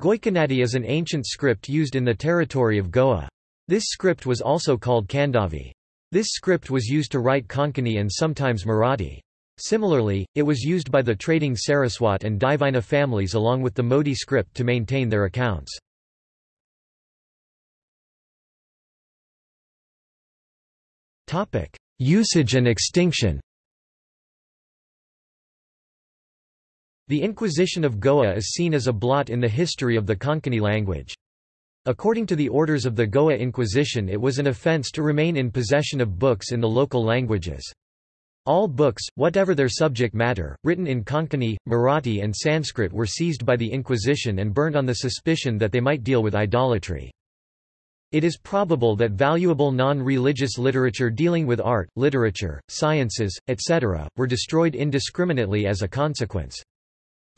Goikonadi is an ancient script used in the territory of Goa. This script was also called Kandavi. This script was used to write Konkani and sometimes Marathi. Similarly, it was used by the trading Saraswat and Divina families along with the Modi script to maintain their accounts. Usage and extinction The Inquisition of Goa is seen as a blot in the history of the Konkani language. According to the orders of the Goa Inquisition it was an offence to remain in possession of books in the local languages. All books, whatever their subject matter, written in Konkani, Marathi and Sanskrit were seized by the Inquisition and burned on the suspicion that they might deal with idolatry. It is probable that valuable non-religious literature dealing with art, literature, sciences, etc., were destroyed indiscriminately as a consequence.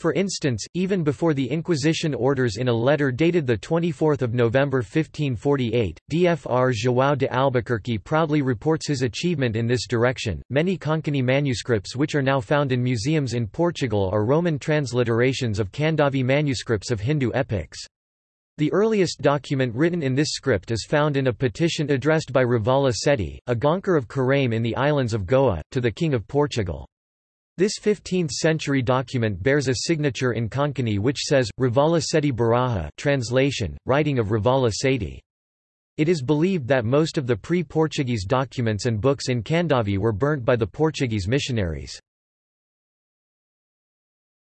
For instance, even before the Inquisition orders in a letter dated 24 November 1548, Dfr João de Albuquerque proudly reports his achievement in this direction. Many Konkani manuscripts which are now found in museums in Portugal are Roman transliterations of Kandavi manuscripts of Hindu epics. The earliest document written in this script is found in a petition addressed by Ravala Seti, a Gaonkar of Karaim in the islands of Goa, to the King of Portugal. This 15th-century document bears a signature in Konkani which says, Ravala Seti Baraha translation, writing of Ravala Seti. It is believed that most of the pre-Portuguese documents and books in Kandavi were burnt by the Portuguese missionaries.